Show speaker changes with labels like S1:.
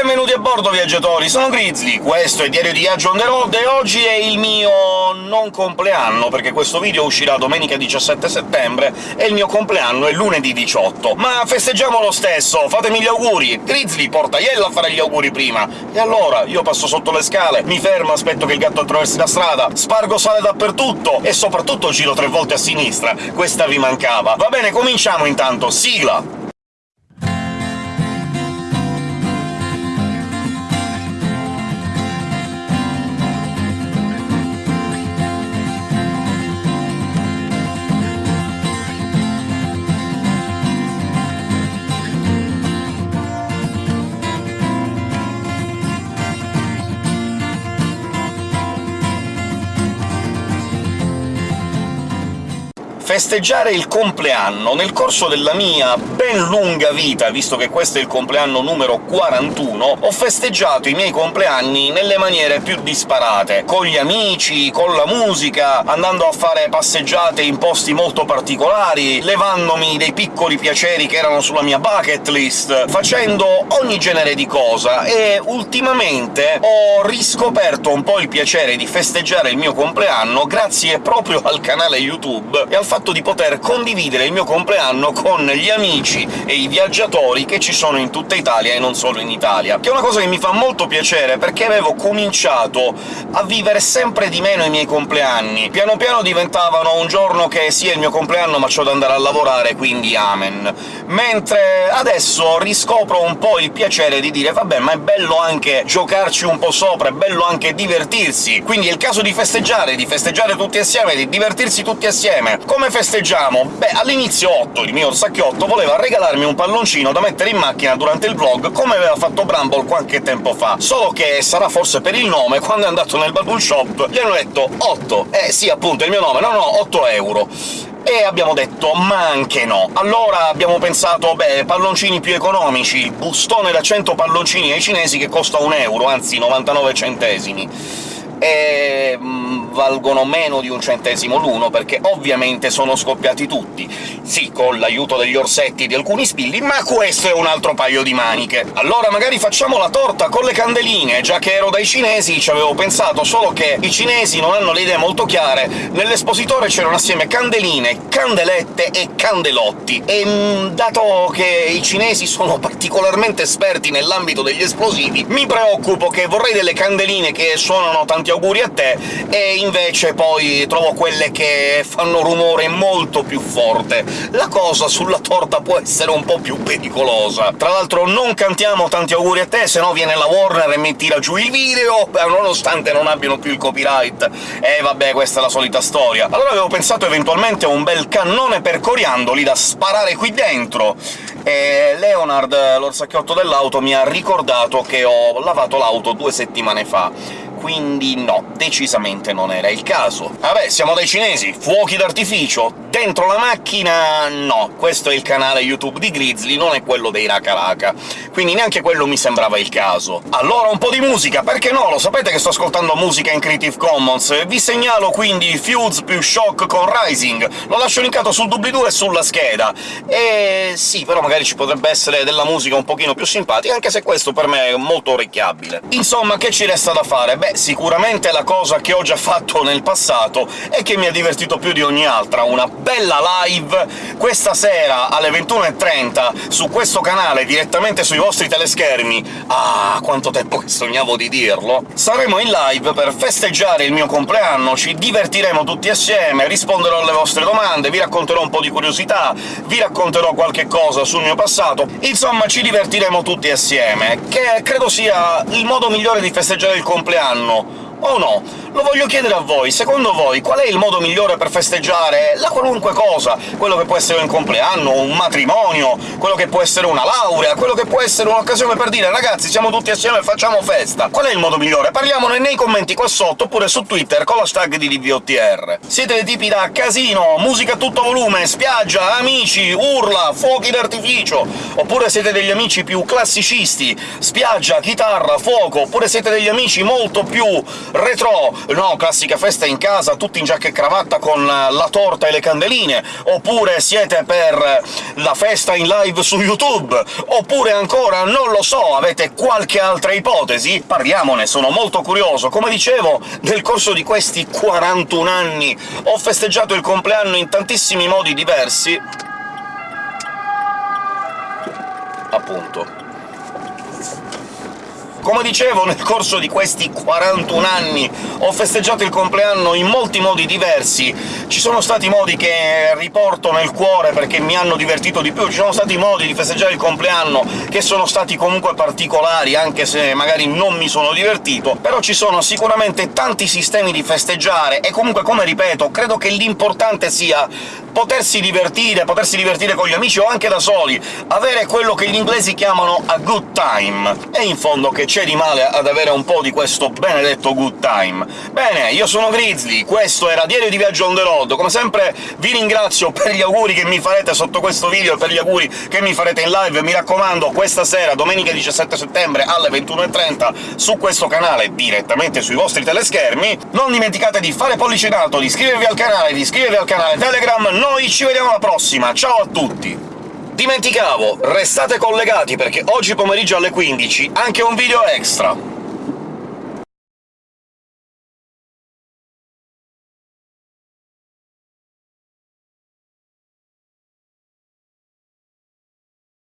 S1: Benvenuti a bordo, viaggiatori! Sono Grizzly, questo è Diario di Viaggio on the road, e oggi è il mio non compleanno, perché questo video uscirà domenica 17 settembre e il mio compleanno è lunedì 18. Ma festeggiamo lo stesso, fatemi gli auguri! Grizzly porta Iella a fare gli auguri prima! E allora, io passo sotto le scale, mi fermo, aspetto che il gatto attraversi la strada, spargo sale dappertutto, e soprattutto giro tre volte a sinistra. Questa vi mancava. Va bene, cominciamo intanto, sigla! Festeggiare il compleanno nel corso della mia ben lunga vita, visto che questo è il compleanno numero 41, ho festeggiato i miei compleanni nelle maniere più disparate, con gli amici, con la musica, andando a fare passeggiate in posti molto particolari, levandomi dei piccoli piaceri che erano sulla mia bucket list, facendo ogni genere di cosa, e ultimamente ho riscoperto un po' il piacere di festeggiare il mio compleanno grazie proprio al canale YouTube e al fatto fatto di poter condividere il mio compleanno con gli amici e i viaggiatori che ci sono in tutta Italia e non solo in Italia, che è una cosa che mi fa molto piacere, perché avevo cominciato a vivere sempre di meno i miei compleanni. Piano piano diventavano un giorno che sì, il mio compleanno, ma c'ho da andare a lavorare, quindi amen. Mentre adesso riscopro un po' il piacere di dire «vabbè, ma è bello anche giocarci un po' sopra, è bello anche divertirsi», quindi è il caso di festeggiare, di festeggiare tutti assieme, di divertirsi tutti assieme. Come festeggiamo? Beh, all'inizio Otto, il mio orsacchiotto, voleva regalarmi un palloncino da mettere in macchina durante il vlog, come aveva fatto Bramble qualche tempo fa, solo che, sarà forse per il nome, quando è andato nel Bubble Shop gli hanno detto 8. Eh sì, appunto, è il mio nome, no no, 8 euro e abbiamo detto «ma anche no». Allora abbiamo pensato «beh, palloncini più economici, il bustone da 100 palloncini ai cinesi che costa un euro, anzi 99 centesimi» e mm, valgono meno di un centesimo l'uno, perché ovviamente sono scoppiati tutti. Sì, con l'aiuto degli orsetti e di alcuni spilli, ma questo è un altro paio di maniche. Allora magari facciamo la torta con le candeline, già che ero dai cinesi ci avevo pensato, solo che i cinesi non hanno le idee molto chiare, nell'espositore c'erano assieme candeline, candelette e candelotti, e mm, dato che i cinesi sono particolarmente esperti nell'ambito degli esplosivi, mi preoccupo che vorrei delle candeline che suonano tanti tanti auguri a te, e invece poi trovo quelle che fanno rumore molto più forte. La cosa sulla torta può essere un po' più pericolosa. Tra l'altro non cantiamo tanti auguri a te, se no viene la Warner e mi tira giù il video, nonostante non abbiano più il copyright. E eh, vabbè, questa è la solita storia. Allora avevo pensato eventualmente a un bel cannone per coriandoli da sparare qui dentro, e Leonard, l'orsacchiotto dell'auto, mi ha ricordato che ho lavato l'auto due settimane fa quindi no, decisamente non era il caso. Vabbè, siamo dai cinesi, fuochi d'artificio, dentro la macchina no, questo è il canale YouTube di Grizzly, non è quello dei Raka quindi neanche quello mi sembrava il caso. Allora un po' di musica, perché no? Lo sapete che sto ascoltando musica in Creative Commons, vi segnalo quindi Fuse più Shock con Rising, lo lascio linkato sul doobly-doo e sulla scheda. E sì, però magari ci potrebbe essere della musica un pochino più simpatica, anche se questo per me è molto orecchiabile. Insomma, che ci resta da fare? Beh, sicuramente la cosa che ho già fatto nel passato e che mi ha divertito più di ogni altra, una bella live questa sera alle 21.30 su questo canale, direttamente sui vostri teleschermi. Ah, quanto tempo che sognavo di dirlo! Saremo in live per festeggiare il mio compleanno, ci divertiremo tutti assieme, risponderò alle vostre domande, vi racconterò un po' di curiosità, vi racconterò qualche cosa sul mio passato, insomma ci divertiremo tutti assieme, che credo sia il modo migliore di festeggiare il compleanno んの o no? Lo voglio chiedere a voi, secondo voi qual è il modo migliore per festeggiare la qualunque cosa? Quello che può essere un compleanno, un matrimonio, quello che può essere una laurea, quello che può essere un'occasione per dire «Ragazzi, siamo tutti assieme e facciamo festa!» Qual è il modo migliore? Parliamone nei commenti qua sotto, oppure su Twitter con l'hashtag di DVOTR. Siete dei tipi da casino, musica a tutto volume, spiaggia, amici, urla, fuochi d'artificio, oppure siete degli amici più classicisti, spiaggia, chitarra, fuoco, oppure siete degli amici molto più retro, no, classica festa in casa, tutti in giacca e cravatta con la torta e le candeline, oppure siete per la festa in live su YouTube, oppure ancora, non lo so, avete qualche altra ipotesi? Parliamone, sono molto curioso. Come dicevo, nel corso di questi 41 anni ho festeggiato il compleanno in tantissimi modi diversi, appunto. Come dicevo, nel corso di questi 41 anni ho festeggiato il compleanno in molti modi diversi. Ci sono stati modi che riporto nel cuore perché mi hanno divertito di più, ci sono stati modi di festeggiare il compleanno che sono stati comunque particolari, anche se magari non mi sono divertito, però ci sono sicuramente tanti sistemi di festeggiare, e comunque, come ripeto, credo che l'importante sia potersi divertire, potersi divertire con gli amici o anche da soli, avere quello che gli inglesi chiamano a good time. E in fondo che c'è di male ad avere un po' di questo benedetto good time? Bene, io sono Grizzly, questo era Diario di Viaggio on the road. Come sempre vi ringrazio per gli auguri che mi farete sotto questo video e per gli auguri che mi farete in live. Mi raccomando, questa sera, domenica 17 settembre alle 21.30, su questo canale, direttamente sui vostri teleschermi, non dimenticate di fare pollice in alto, di iscrivervi al canale, di iscrivervi al canale Telegram, noi ci vediamo alla prossima, ciao a tutti! Dimenticavo, restate collegati perché oggi pomeriggio alle 15 anche un video extra!